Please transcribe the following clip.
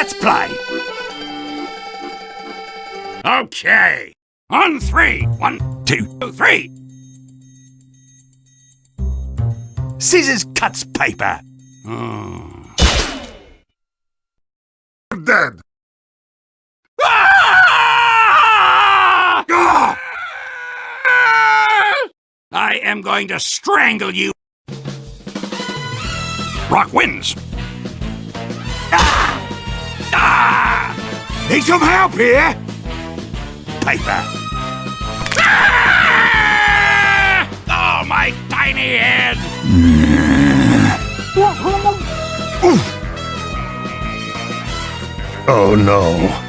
Let's play. Okay. On three. One, two, three. Scissors cuts paper. Hmm. Dead. Ah! Ah! I am going to strangle you. Rock wins. Ah! Need some help here? Paper. Ah! Oh, my tiny head. Oh no.